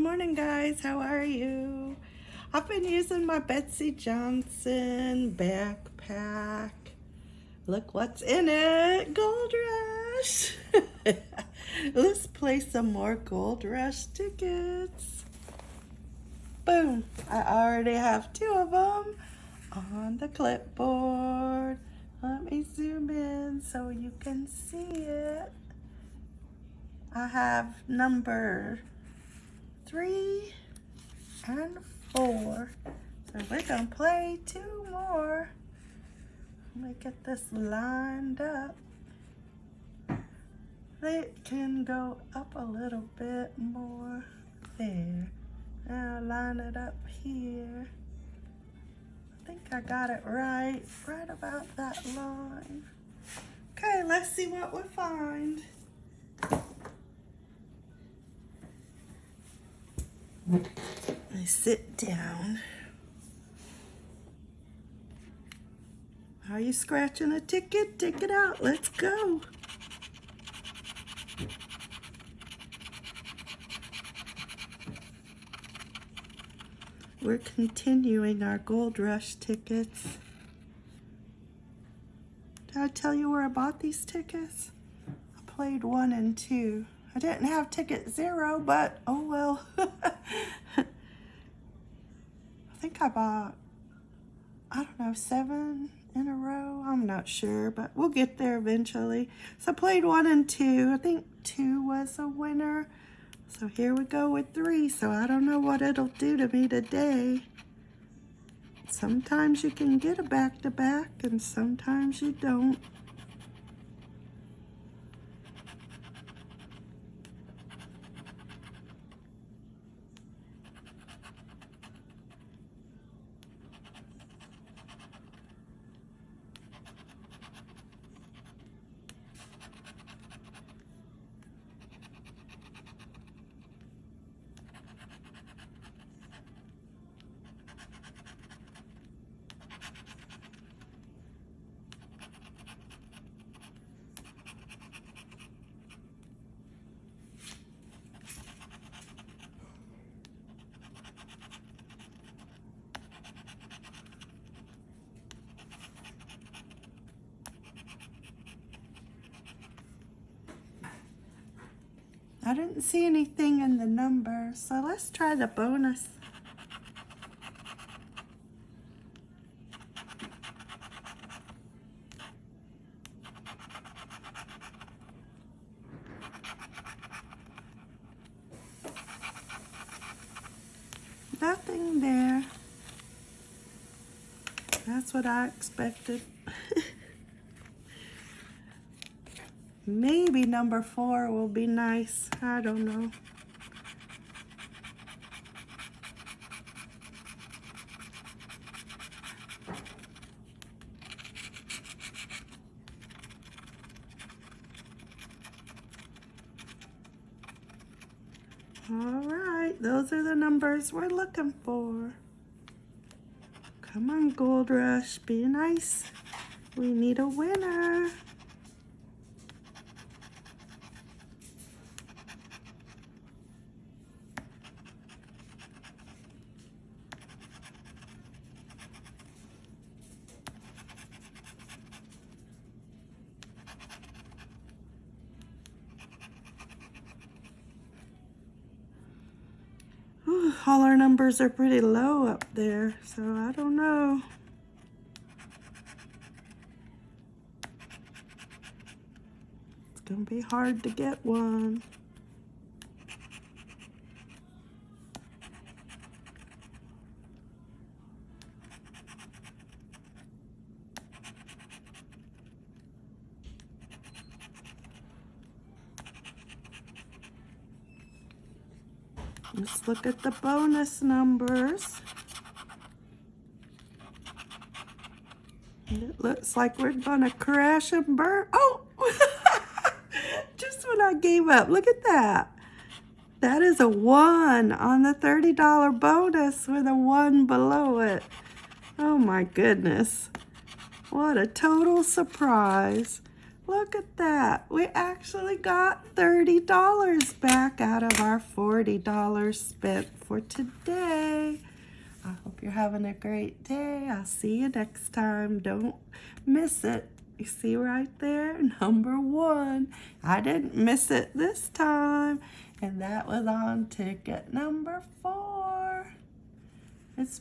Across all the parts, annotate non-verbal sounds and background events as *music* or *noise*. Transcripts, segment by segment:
Good morning, guys. How are you? I've been using my Betsey Johnson backpack. Look what's in it. Gold Rush. *laughs* Let's play some more Gold Rush tickets. Boom. I already have two of them on the clipboard. Let me zoom in so you can see it. I have number three and four. So we're gonna play two more. Let me get this lined up. It can go up a little bit more. There. Now line it up here. I think I got it right, right about that line. Okay, let's see what we find. I sit down. Are you scratching a ticket? Take it out. Let's go. We're continuing our Gold Rush tickets. Did I tell you where I bought these tickets? I played one and two. I didn't have ticket zero, but oh well. *laughs* I bought, I don't know, seven in a row. I'm not sure, but we'll get there eventually. So I played one and two. I think two was a winner. So here we go with three. So I don't know what it'll do to me today. Sometimes you can get a back-to-back -back and sometimes you don't. I didn't see anything in the number, so let's try the bonus. Nothing there. That's what I expected. Maybe number four will be nice. I don't know. All right, those are the numbers we're looking for. Come on, Gold Rush, be nice. We need a winner. All our numbers are pretty low up there, so I don't know. It's going to be hard to get one. Let's look at the bonus numbers. It looks like we're gonna crash and burn. Oh, *laughs* just when I gave up, look at that. That is a one on the $30 bonus with a one below it. Oh my goodness. What a total surprise. Look at that. We actually got $30 back out of our $40 spent for today. I hope you're having a great day. I'll see you next time. Don't miss it. You see right there, *laughs* number one. I didn't miss it this time. And that was on ticket number four. It's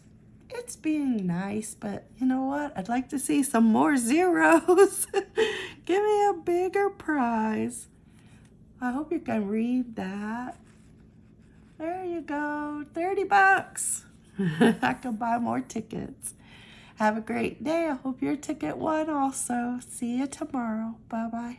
it's being nice, but you know what? I'd like to see some more zeros. *laughs* Give me a bigger prize. I hope you can read that. There you go, 30 bucks. *laughs* I can buy more tickets. Have a great day. I hope your ticket won also. See you tomorrow. Bye-bye.